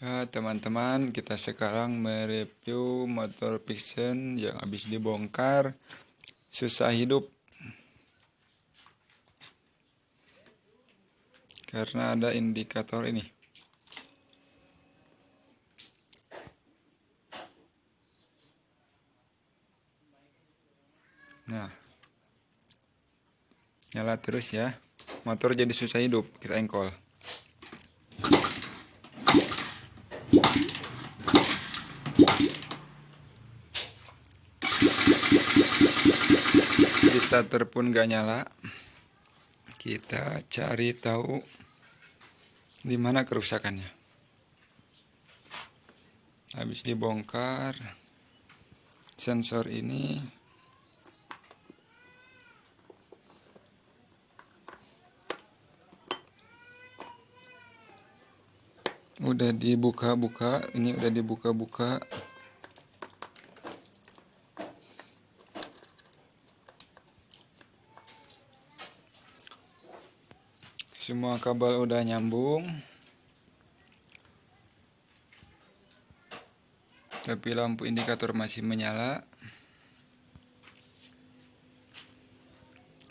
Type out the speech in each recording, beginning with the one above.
Ya teman-teman kita sekarang mereview motor fiction yang habis dibongkar. Susah hidup. Karena ada indikator ini. Nah nyala terus ya. Motor jadi susah hidup. Kita engkol di starter pun gak nyala. Kita cari tahu di mana kerusakannya. Habis dibongkar sensor ini udah dibuka-buka ini udah dibuka-buka semua kabel udah nyambung. Tapi lampu indikator masih menyala.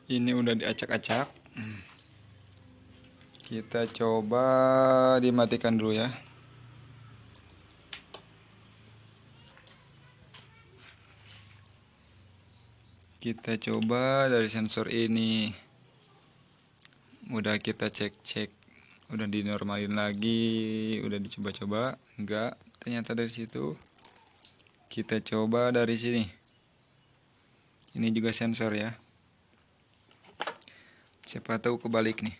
Ini udah diacak-acak. Kita coba dimatikan dulu ya. Kita coba dari sensor ini udah kita cek-cek udah dinormalin lagi udah dicoba-coba enggak. Ternyata dari situ kita coba dari sini. Ini juga sensor ya. Siapa tahu kebalik nih.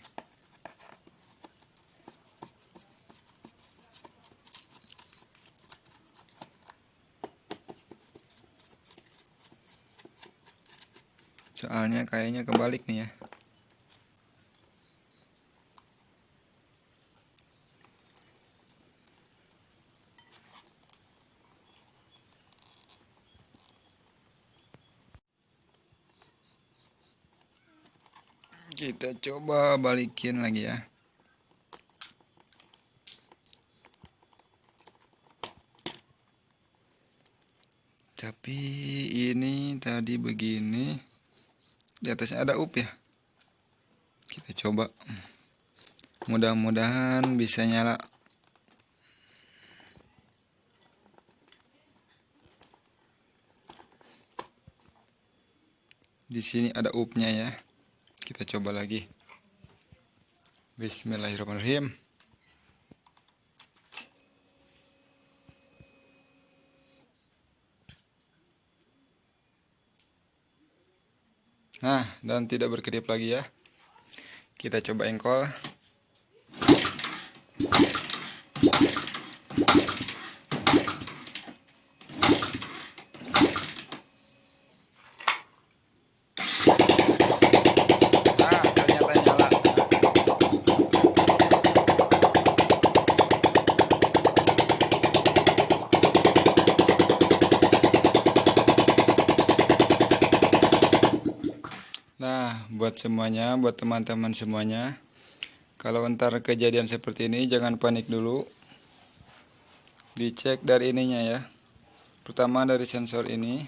Soalnya kayaknya kebalik nih ya kita coba balikin lagi ya. Tapi ini tadi begini di atasnya ada up ya. Kita coba. Mudah-mudahan bisa nyala. Di sini ada upnya ya kita coba lagi Bismillahirrahmanirrahim Nah, dan tidak berkedip lagi ya. Kita coba engkol. Nah, buat semuanya, buat teman-teman semuanya, kalau ntar kejadian seperti ini jangan panik dulu. Dicek dari ininya ya. Pertama dari sensor ini.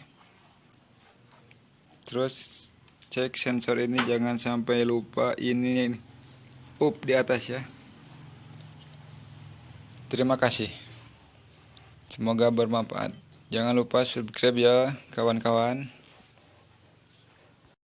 Terus cek sensor ini jangan sampai lupa ini up di atas ya. Terima kasih. Semoga bermanfaat. Jangan lupa subscribe ya kawan-kawan.